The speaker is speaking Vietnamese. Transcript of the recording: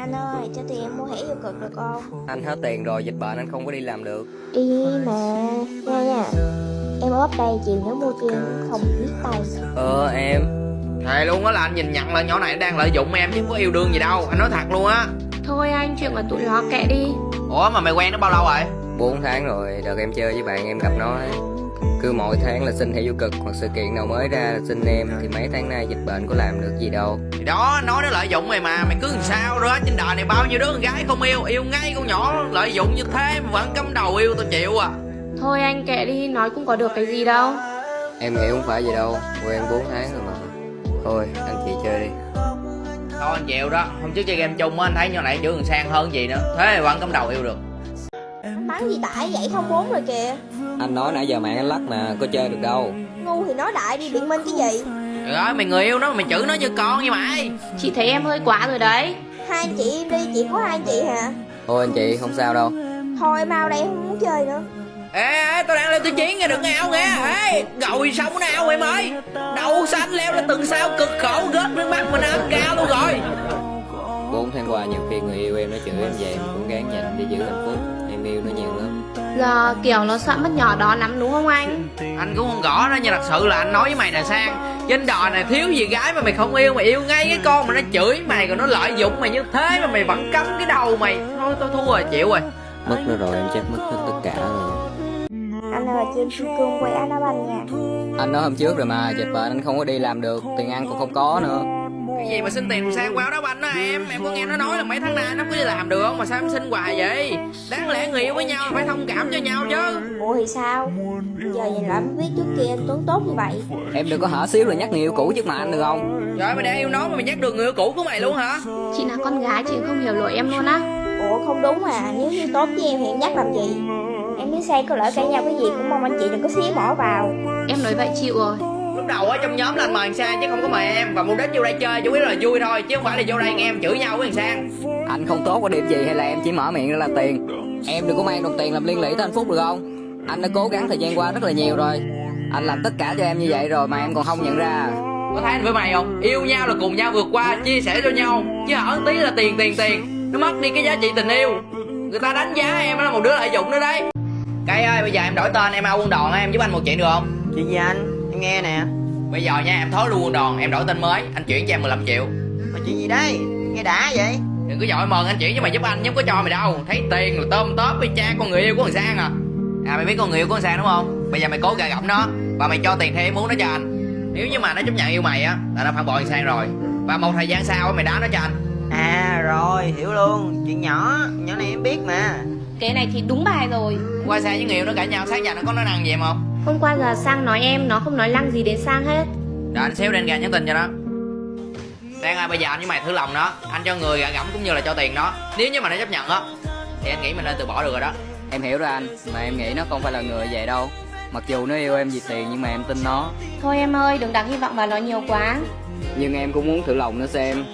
Anh ơi, cho tiền em mua thẻ vô cực được không? Anh hết tiền rồi, dịch bệnh anh không có đi làm được. Đi mà, nha nha. Em ốp đây, chiều nhớ mua cho em, không biết tay. Ờ em. Thề luôn á là anh nhìn nhận là nhỏ này đang lợi dụng em chứ không có yêu đương gì đâu. Anh nói thật luôn á. Thôi anh, chuyện của tụi nó kệ đi. Ủa mà mày quen nó bao lâu rồi? 4 tháng rồi, đợt em chơi với bạn em gặp nó ấy. Cứ mỗi tháng là xin thẻ vô cực Hoặc sự kiện nào mới ra là xin em Thì mấy tháng nay dịch bệnh có làm được gì đâu. Thì đó nói nó lợi dụng mày mà Mày cứ làm sao đó Trên đời này bao nhiêu đứa con gái không yêu Yêu ngay con nhỏ lợi dụng như thế Mà vẫn cắm đầu yêu tao chịu à. Thôi anh kệ đi, nói cũng có được cái gì đâu. Em nghĩ không phải gì đâu, quen 4 tháng rồi mà. Thôi, anh chị chơi đi. Thôi anh chịu đó Hôm trước chơi game chung á Anh thấy nhỏ này chữ còn sang hơn gì nữa Thế mà vẫn cắm đầu yêu được. Bắn gì tải vậy không bốn rồi kìa Anh nói nãy giờ mạng anh lắc mà, có chơi được đâu. Ngu thì nói đại đi, biện minh cái gì. Trời ơi mày người yêu nó Mày chửi nó như con như mày. Chị thấy em hơi quá rồi đấy. Hai anh chị em đi, chị có hai anh chị hả? Thôi anh chị, không sao đâu. Thôi mau đây, không muốn chơi nữa. Ê, ê tao đang lên tiêu chiến nghe đừng ngao nghe. Ê rồi xong nào em ơi. Đậu xanh leo lên từng sao cực khổ Rớt nước mắt mình ám cao luôn rồi. 4 tháng qua nhiều khi người yêu em nó chửi em về Em cũng gắng nhịn để giữ hạnh phúc Giờ kiểu nó sợ mất nhỏ đó lắm đúng không anh? Anh cũng không rõ đó nhưng thật sự là anh nói với mày nè Sang Trên đời này thiếu gì gái mà mày không yêu Mày yêu ngay cái con mà nó chửi mày Còn nó lợi dụng mày như thế mà mày vẫn cắm cái đầu mày. Thôi tôi thua rồi chịu rồi. Mất nó rồi em chắc mất hết tất cả rồi. Anh ơi, cho em kim cương quay Anna Banh nha. Anh nói hôm trước rồi mà, dịch bệnh anh không có đi làm được, tiền ăn cũng không có nữa Cái gì mà xin tiền sang qua đó banh đó em? Em có nghe nó nói là mấy tháng nay nó có đi làm được Mà sao em xin hoài vậy? Đáng lẽ người yêu với nhau phải thông cảm cho nhau chứ. Ủa thì sao? Giờ nhìn lại mới biết trước kia anh Tuấn tốt như vậy. Em đừng có hở xíu rồi nhắc người yêu cũ trước mặt anh được không? Trời mày đang yêu nó mà mày nhắc được người yêu cũ của mày luôn hả? Chị là con gái chị không hiểu lỗi em luôn á. Ủa không đúng à, nếu như tốt với em thì em nhắc làm gì? Em biết say có lỡ cãi nhau cái gì cũng mong anh chị đừng có xía mỏ vào. Em nói vậy chịu rồi Lúc đầu ở trong nhóm là anh mời thằng Sang chứ không có mời em. Và mục đích vô đây chơi chủ yếu là vui thôi Chứ không phải là vô đây nghe em chửi nhau với thằng Sang. Anh không tốt có điểm gì hay là em chỉ mở miệng ra là tiền? Em đừng có mang đồng tiền làm liên lỉ tới hạnh phúc được không? Anh đã cố gắng thời gian qua rất là nhiều rồi. Anh làm tất cả cho em như vậy rồi mà em còn không nhận ra. Có thấy anh với mày không? Yêu nhau là cùng nhau vượt qua Chia sẻ cho nhau. Chứ hở tí là tiền tiền tiền. Nó mất đi cái giá trị tình yêu. Người ta đánh giá em là một đứa lợi dụng nữa đấy. Cây ơi bây giờ em đổi tên em ao quân đoàn em giúp anh một chuyện được không? Chuyện gì anh? Em nghe nè. Bây giờ nha em thối luôn quân đoàn Em đổi tên mới Anh chuyển cho em 15 triệu. Mà chuyện gì đây? Nghe đã vậy? Đừng có dội mừng anh chuyển cho mày giúp anh chứ không có cho mày đâu. Thấy tiền là tôm tóp với cha con người yêu của thằng Sang à. À mày biết con người yêu của thằng Sang đúng không? Bây giờ mày cố gà gẫm nó Và mày cho tiền theo ý muốn nó cho anh. Nếu như mà nó chấp nhận yêu mày á Là nó phản bội thằng Sang rồi. Và một thời gian sau á, mày đá nó cho anh. À rồi, hiểu luôn. Chuyện nhỏ, nhỏ này em biết mà. Cái này thì đúng bài rồi. Qua Sang với người yêu nó cãi nhau sáng giờ nó có nói năng gì em không Hôm qua giờ Sang nói em Nó không nói lăng gì đến Sang hết. Rồi anh xéo lên ra nhắn tin cho nó Sang ơi bây giờ anh với mày thử lòng nó Anh cho người gà gẫm cũng như là cho tiền nó Nếu như mà nó chấp nhận á Thì anh nghĩ mình nên từ bỏ được rồi đó. Em hiểu rồi anh, mà em nghĩ nó không phải là người vậy đâu. Mặc dù nó yêu em vì tiền nhưng mà em tin nó. Thôi em ơi đừng đặt hy vọng vào nó nhiều quá. Nhưng em cũng muốn thử lòng nó xem